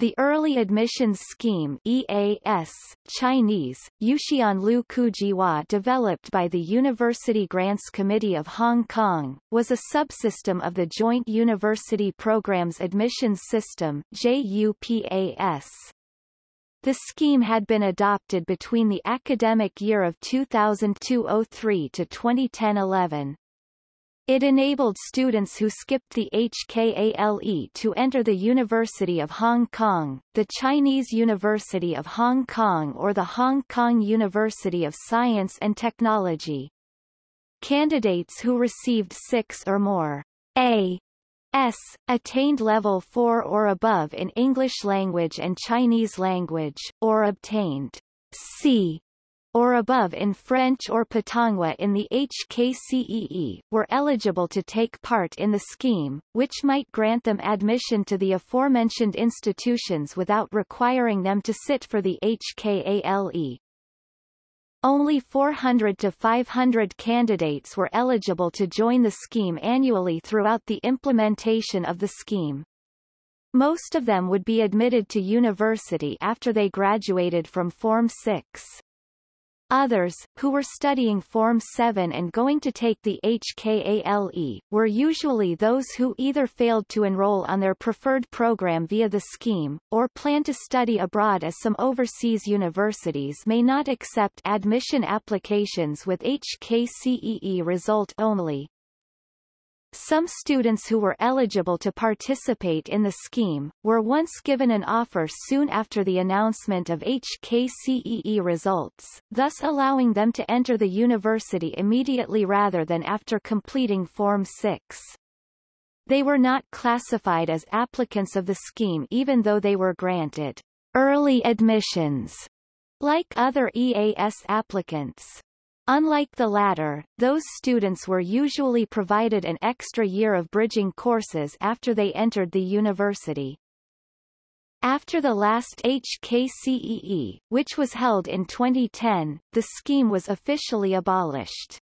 The Early Admissions Scheme EAS, Chinese, Yuxian Lu Kujiwa developed by the University Grants Committee of Hong Kong, was a subsystem of the Joint University Programs Admissions System JUPAS. The scheme had been adopted between the academic year of 2002-03 to 2010-11. It enabled students who skipped the HKALE to enter the University of Hong Kong, the Chinese University of Hong Kong or the Hong Kong University of Science and Technology. Candidates who received six or more A S, attained level 4 or above in English language and Chinese language, or obtained C or above in French or Putonghua in the HKCEE, were eligible to take part in the scheme, which might grant them admission to the aforementioned institutions without requiring them to sit for the HKALE. Only 400 to 500 candidates were eligible to join the scheme annually throughout the implementation of the scheme. Most of them would be admitted to university after they graduated from Form 6. Others, who were studying Form 7 and going to take the HKALE, were usually those who either failed to enroll on their preferred program via the scheme, or plan to study abroad as some overseas universities may not accept admission applications with HKCEE result only. Some students who were eligible to participate in the scheme, were once given an offer soon after the announcement of HKCEE results, thus allowing them to enter the university immediately rather than after completing Form 6. They were not classified as applicants of the scheme even though they were granted early admissions, like other EAS applicants. Unlike the latter, those students were usually provided an extra year of bridging courses after they entered the university. After the last HKCEE, which was held in 2010, the scheme was officially abolished.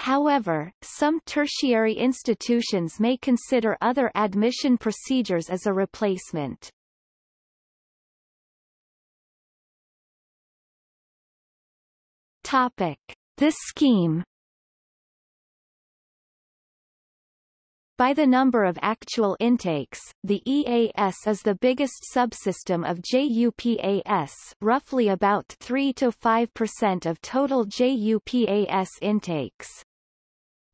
However, some tertiary institutions may consider other admission procedures as a replacement. Topic. The scheme By the number of actual intakes, the EAS is the biggest subsystem of JUPAS roughly about 3 to 5% of total JUPAS intakes.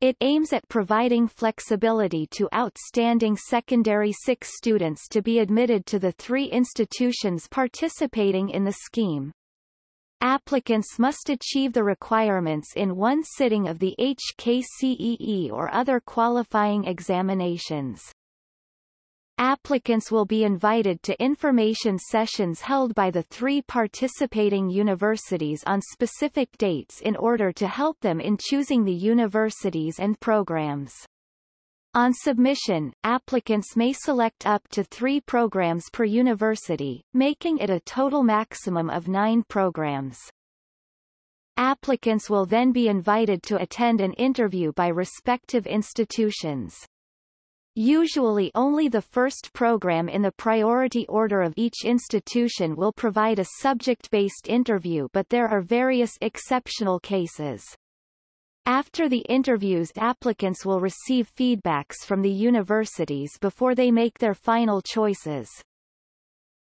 It aims at providing flexibility to outstanding secondary 6 students to be admitted to the three institutions participating in the scheme. Applicants must achieve the requirements in one sitting of the HKCEE or other qualifying examinations. Applicants will be invited to information sessions held by the three participating universities on specific dates in order to help them in choosing the universities and programs. On submission, applicants may select up to three programs per university, making it a total maximum of nine programs. Applicants will then be invited to attend an interview by respective institutions. Usually only the first program in the priority order of each institution will provide a subject-based interview but there are various exceptional cases. After the interviews applicants will receive feedbacks from the universities before they make their final choices.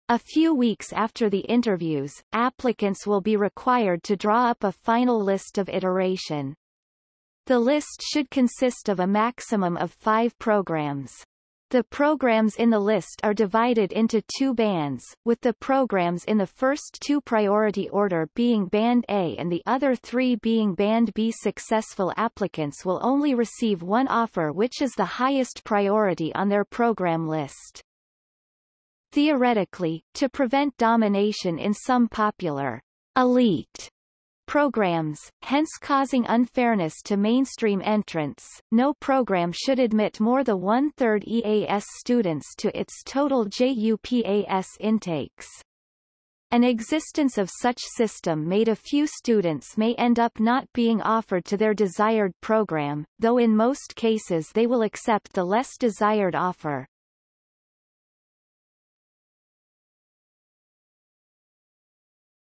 A few weeks after the interviews, applicants will be required to draw up a final list of iteration. The list should consist of a maximum of five programs. The programs in the list are divided into two bands, with the programs in the first two priority order being Band A and the other three being Band B. Successful applicants will only receive one offer which is the highest priority on their program list. Theoretically, to prevent domination in some popular elite programs, hence causing unfairness to mainstream entrants. No program should admit more than one-third EAS students to its total JUPAS intakes. An existence of such system made a few students may end up not being offered to their desired program, though in most cases they will accept the less desired offer.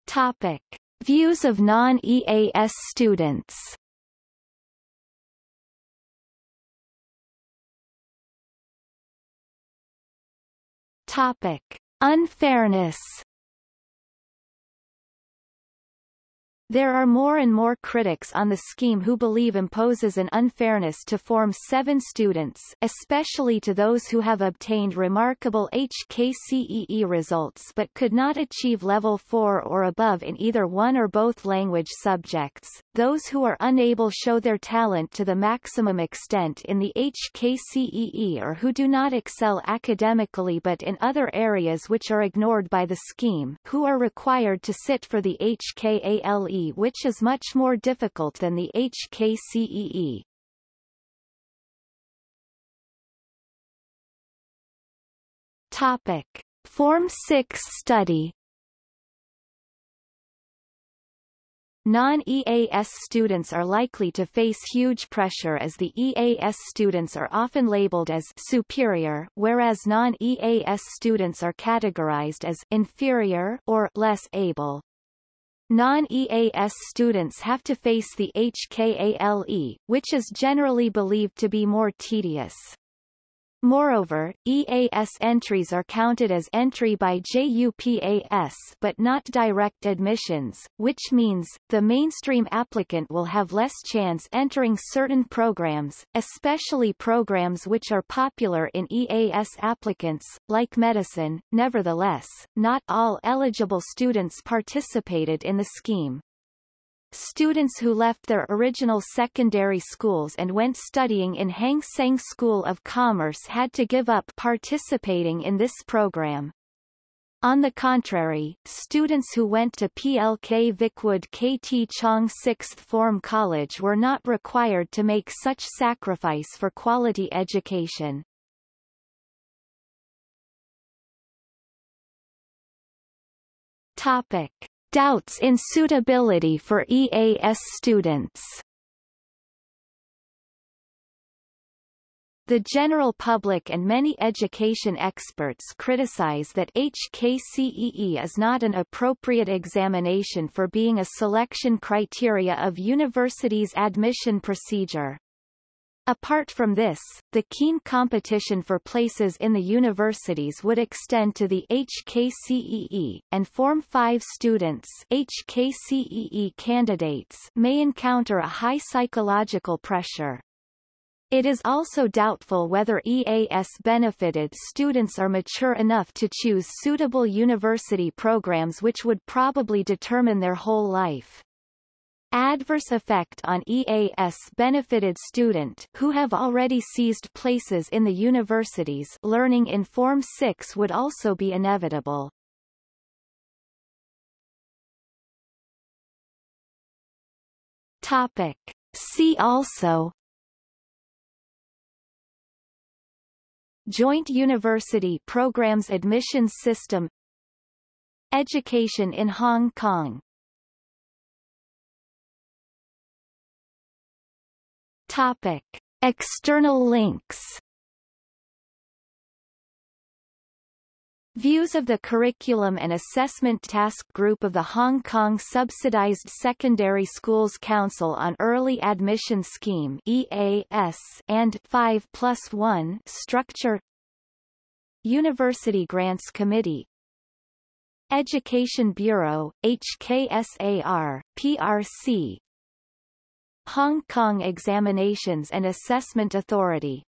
Topic. Views of non-EAS students Topic. Unfairness There are more and more critics on the scheme who believe imposes an unfairness to Form 7 students especially to those who have obtained remarkable HKCEE results but could not achieve Level 4 or above in either one or both language subjects, those who are unable show their talent to the maximum extent in the HKCEE or who do not excel academically but in other areas which are ignored by the scheme who are required to sit for the HKALE which is much more difficult than the HKCEE. Topic. Form 6 study Non-EAS students are likely to face huge pressure as the EAS students are often labeled as superior whereas non-EAS students are categorized as inferior or less able. Non-EAS students have to face the HKALE, which is generally believed to be more tedious. Moreover, EAS entries are counted as entry by JUPAS but not direct admissions, which means, the mainstream applicant will have less chance entering certain programs, especially programs which are popular in EAS applicants, like medicine. Nevertheless, not all eligible students participated in the scheme. Students who left their original secondary schools and went studying in Hang Seng School of Commerce had to give up participating in this program. On the contrary, students who went to PLK Vicwood KT Chong Sixth Form College were not required to make such sacrifice for quality education. Topic. Doubts in suitability for EAS students The general public and many education experts criticize that HKCEE is not an appropriate examination for being a selection criteria of universities' admission procedure. Apart from this, the keen competition for places in the universities would extend to the HKCEE, and Form 5 students HKCEE candidates may encounter a high psychological pressure. It is also doubtful whether EAS benefited students are mature enough to choose suitable university programs which would probably determine their whole life. Adverse effect on EAS benefited student who have already seized places in the universities learning in Form 6 would also be inevitable. Topic. See also Joint University Programs Admissions System Education in Hong Kong Topic. External links Views of the Curriculum and Assessment Task Group of the Hong Kong Subsidized Secondary Schools Council on Early Admission Scheme EAS and 5 plus 1 structure University Grants Committee Education Bureau, HKSAR, PRC Hong Kong Examinations and Assessment Authority